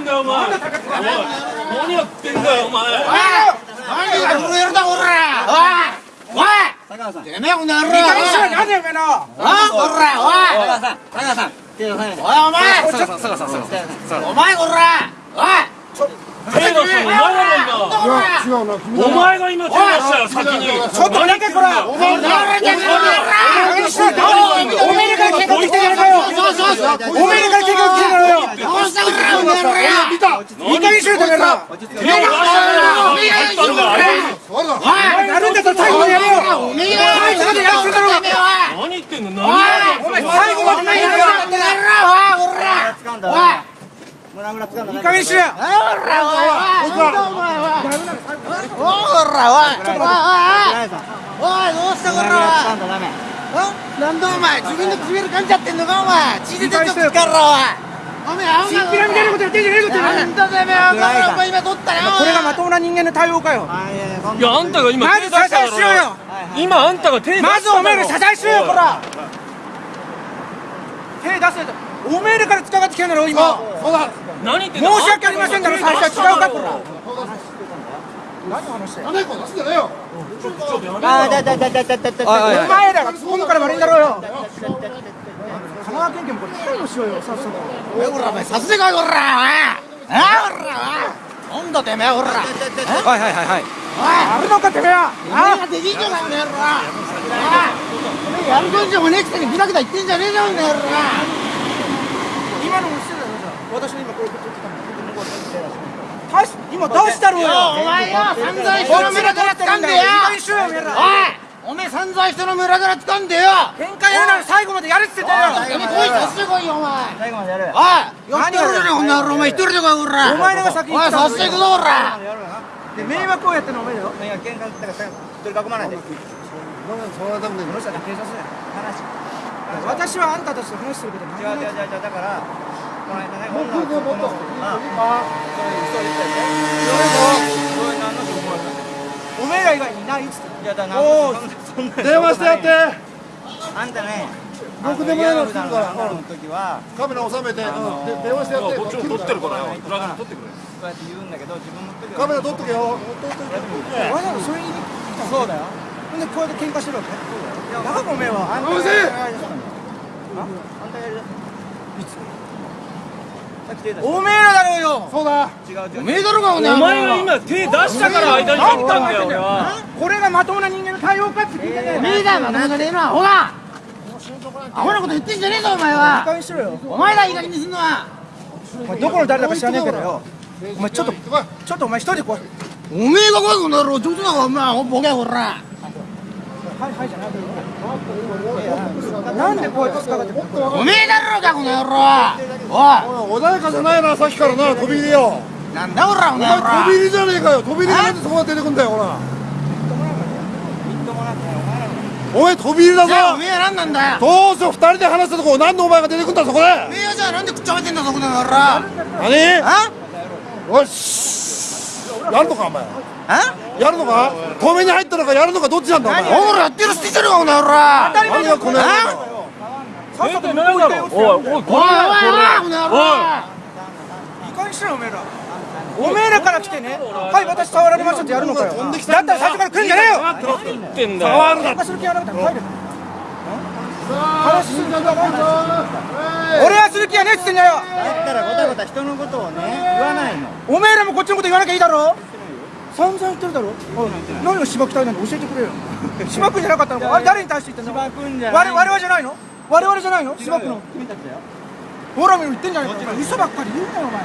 んだよお前。おい何やってんだよお前。何が震えるだこらおいおいてめえこの野郎いい加減にしろよなんでやめんのあこらおい佐川さん佐川さん手を離れておいお前お前こらおいお前お前が今手出した。よ先にちょっとだけこらお前よおめえから計画来てんじゃねえかおいい加減にしろよてめえら手を出した。から入った。んだやるんだったら最後までやれよおめえが最後までやってんだろうが何言ってんの何やお前最後までやるよおら掴んだな胸ぐら掴んだいい加減にしろよおらおいどうしたこら掴んだダメなんだお前。自分で首に噛んじゃってんのかお前。血出てんの口からおいお前チンピラみたいなことやってんじゃねえぞてめえなんだてめえあんたお前今取ったよ。これがまともな人間の対応かよ。あいやあんたが今まず謝罪しろよ。今あんたが手出したまずおめえら謝罪しろよこら。手出せと。おめえらから捕まってきたんだろ今。そうだ。何言って申し訳ありませんだろ最初は違うかこら何の話だよ何これ出すんじゃねえよあだだだだだだだお前らが突っ込むから悪いんだろうよ 神奈川県警もこれ逮捕しようよさっさとおいおらお前さすがこらおいあおらおいなんだてめえおらはいはいはいはいおいあるのかてめえはお前ができんじゃないこの野郎お前やるこんじゃもねえくせにグダグダ言ってんじゃねえぞこの野郎今のもしてたよじゃあ私の今これ撮ってたの大し今出したろよお前よ散々人の村から掴んでよおいおめえ散々人の村から掴んでよ。喧嘩やるなら最後までやるっつってたよおてこいよお前。最後までやるおいやってるじゃねえこんな野郎お前一人で来いこらお前らが先に。おいさせていくぞこらやるなで迷惑をやってんのお前だよいや喧嘩だから一人囲まないで。そこの人は警察だよ。私はあんたたちと話すること違う違う違うだからこの間ね女僕がもっとあそういう嘘言ったやつねおめえら以外にいないっつって。いやだなそんな電話してやって。あんたね僕でもやるから。あの時はカメラ収めてうんで電話してやって。こっちも撮ってるからよ。裏側撮ってくれこうやって言うんだけど自分カメラ撮っとけよ。撮っとけわざわざそれにそうだよ。ほんでこうやって喧嘩してるわけ？だからおめえはあんたがやりだしたんだよあんたがやりだしたいつ？おめえらだろうよ。そうだ。違う違う。おめえだろがおお前が今手出したから間に入ったんだよ俺は。これがまともな人間の対応かって聞いてねおめえだまともじゃねえのはほらアホなこと言ってんじゃねえぞお前いい加は。減にしろよお前だいい加減にすんのは。お前どこの誰だか知らねえけどよ。お前ちょっとちょっとお前一人で来いおめえが来いこの野郎上手だお前ボケほら。はいはいじゃななんでこうやって使うかっておめえだろうかこの野郎お穏やかじゃないなさっきからな飛び入りよ。いなんだほらこお前飛び入りじゃねえかよ飛び入りなんでそこが出てくんだよほら。お前飛び入りだぞ。じゃあおめえは何なんだよ。どうしよう二人で話したとこなんでお前が出てくんだそこで。おめえはじゃあなんでくっちゃべってんだそこの野郎何？あ？よしやるのかお前。あ？やるのか？止めに入ったのかやるのかどっちなんだお前。ほらやってる捨ててるわこの野郎何がこの野郎さっさと向こう行ってよおいおいこれおいおいおいこの野郎い。い。加減にしろよおめえら。おめえらから来てね。はい私触られましたってやるのかよ。だったら最初から来るんじゃねえよ。何言ってんだよ。触るな喧嘩する気はなかったら帰れ話する気はない俺はする気はねえっつってんだよ。だったらごたごた人のことをね言わないの。おめえらもこっちのこと言わなきゃいいだろ。散々言ってるだろ。何を芝木隊なんて教えてくれよ。芝君じゃなかったのか。あれ誰に対して言ってんの芝君じゃない我我々じゃないの？我々じゃないの？芝君の。君たちだよほらも言ってんじゃないか。お前嘘ばっかり言うなよお前。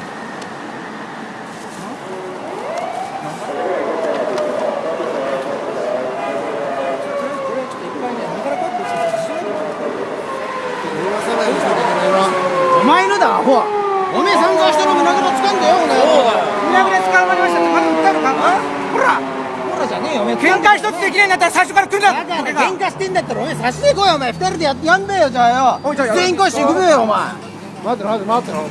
お前のだアホおめえ散々人の胸ぐら掴んでよこの野郎胸ぐらつかまりましたってまだ訴えるか？ほらじゃねえよ喧嘩一つできないんだったら最初から来るな。だから喧嘩してんだったらお前差しでこいよお前二人でやってやんべえよじゃあよ。全員来いしてくべよお前待って待って待ってお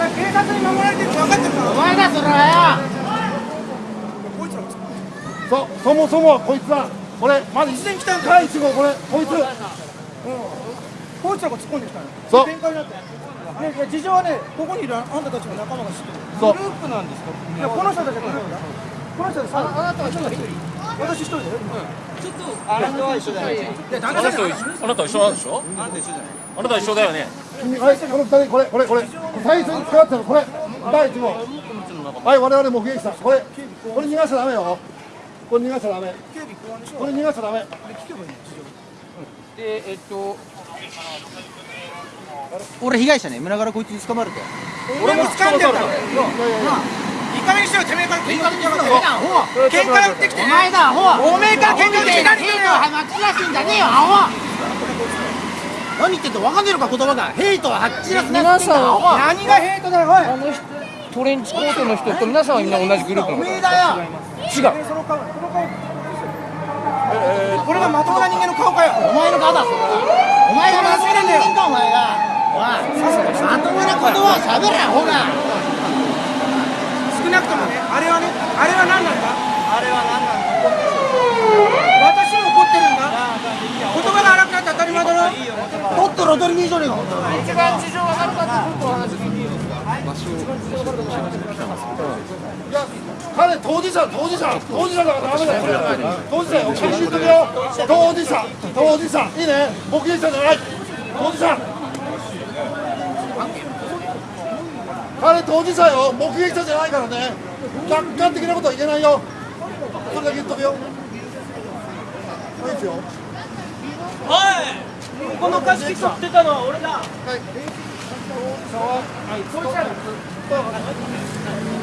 前警察に守られてるって分かってるかお前だそれはこいつらそそもそもこいつはこれまず一然来たんだ第一号これ。こいつ。こいつらが突っ込んできたのそう。喧嘩になって。ねいや事情はねここにいるあんたたちの仲間が知ってる。グループなんですか？この人たちはグループだこの人たちあなたは一人。私一人だよ。あなたは一緒じゃないいや旦那さんじゃないあなた一緒なんでしょ？あなた一緒じゃないあなた一緒だよね。君はいこの二人これこれこれ。最初に使ってるこれ。第一問はい我々目撃者。これこれ逃がしちゃダメよ。これ逃がしちゃダメ。これ逃がしちゃダメ。でえっと。俺被害者ね。村からこいつに捕まると。俺も掴んでんだろいい加減にしろてめえから喧嘩売ってきた喧嘩売ってきてお前だアホおめえから喧嘩売ってきて何言ってんのはまき散らすんじゃねえよ。アホ何言ってんの分かんねえのか言葉がヘイトははっちらすなってんだアホ何がヘイトだよ。おいあの人トレンチコートの人と皆さんはみんな同じグループのお方だ違うこれがまともな人間の顔かよ。お前の顔だお前が真面目な人間かお前がおいまともな言葉を喋れアホが少なくともねあれはねあれは何なんだ？あれは何なんだ私も怒ってるんだ。言葉が荒くなって当たり前だろとっとろ踊りに以上に本当に。一番事情が悪かったとお話聞いていいですかいや彼当事者当事者当事者だからダメだよ。当事者よ聞いとけよ。当事者当事者。いいね。目撃者じゃない。当事者。彼当事者よ。目撃者じゃないからね。客観的なことは言えないよ。それだけ言っとくよ。いいですよ。この貸し切ってたのは俺だ。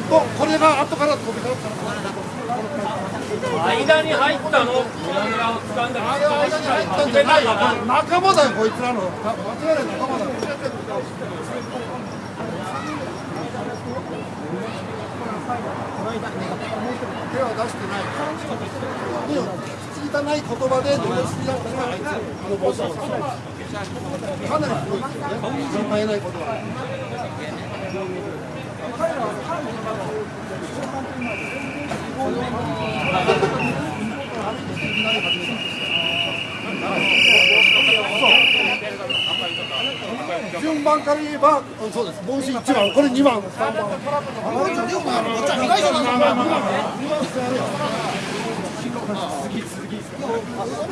とこれが後から飛び交うから。間に入ったの？村村を掴んだ間に入ったんじゃないよ。仲間だよこいつらの。間違いない仲間だよ手は出してない。口汚い言葉で罵り出したのがあいつあの帽子をかなりすごいですよね心配ないことは順番から言えばうんそうです帽子1番これ2番3番被害者なんだ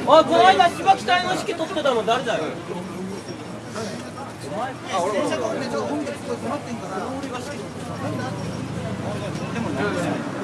おいこの間芝北の指揮取ってたの誰だよ。でもね